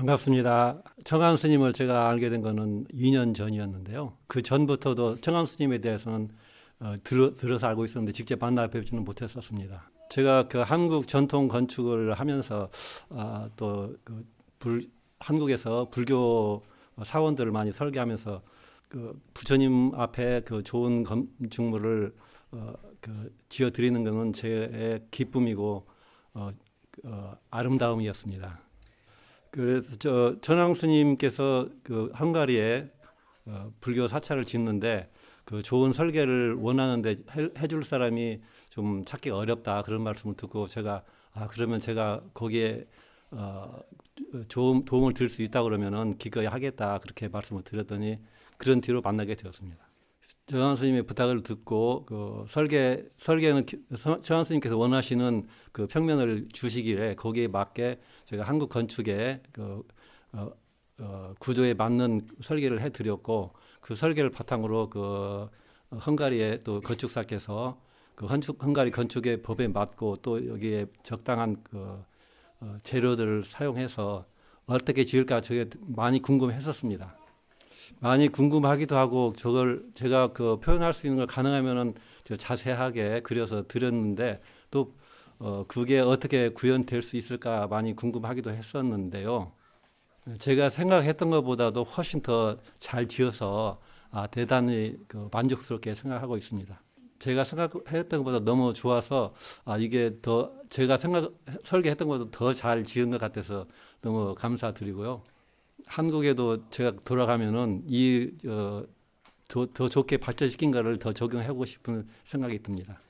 반갑습니다. 청한 스님을 제가 알게 된 거는 2년 전이었는데요. 그 전부터도 청한 스님에 대해서는 어, 들어, 들어서 알고 있었는데 직접 만나 뵙지는 못했었습니다. 제가 그 한국 전통 건축을 하면서 아, 또그 불, 한국에서 불교 사원들을 많이 설계하면서 그 부처님 앞에 그 좋은 건축물을 어, 그 지어 드리는 것은 제 기쁨이고 어, 어, 아름다움이었습니다. 그래서 저 전황 스님께서 그 헝가리에 어, 불교 사찰을 짓는데 그 좋은 설계를 원하는데 해, 해줄 사람이 좀 찾기가 어렵다 그런 말씀을 듣고 제가 아 그러면 제가 거기에 어, 좋은 도움을 드릴 수 있다 그러면은 기꺼이 하겠다 그렇게 말씀을 드렸더니 그런 뒤로 만나게 되었습니다. 정한 스님의 부탁을 듣고 그 설계 설계는 정한 스님께서 원하시는 그 평면을 주시기에 거기에 맞게 제가 한국 건축의 그 어, 어, 구조에 맞는 설계를 해드렸고 그 설계를 바탕으로 그 헝가리의 또 건축사께서 그 건축 헝가리 건축의 법에 맞고 또 여기에 적당한 그 어, 재료들을 사용해서 어떻게 지을까 저게 많이 궁금했었습니다. 많이 궁금하기도 하고 저걸 제가 그 표현할 수 있는 걸 가능하면은 자세하게 그려서 드렸는데 또 어, 그게 어떻게 구현될 수 있을까 많이 궁금하기도 했었는데요. 제가 생각했던 것보다도 훨씬 더 잘 지어서 아, 대단히 그 만족스럽게 생각하고 있습니다. 제가 생각했던 것보다 너무 좋아서 아, 이게 더 제가 생각 설계했던 것보다 더 잘 지은 것 같아서 너무 감사드리고요. 한국에도 제가 돌아가면은 이 어, 더, 더 좋게 발전시킨 거를 더 적용하고 싶은 생각이 듭니다.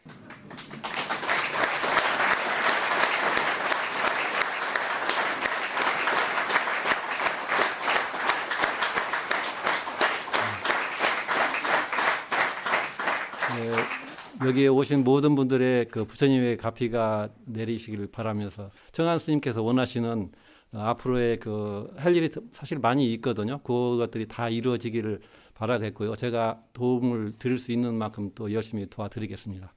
네, 여기에 오신 모든 분들의 그 부처님의 가피가 내리시기를 바라면서 정한 스님께서 원하시는 어, 앞으로의 그 할 일이 사실 많이 있거든요. 그것들이 다 이루어지기를 바라겠고요. 제가 도움을 드릴 수 있는 만큼 또 열심히 도와드리겠습니다.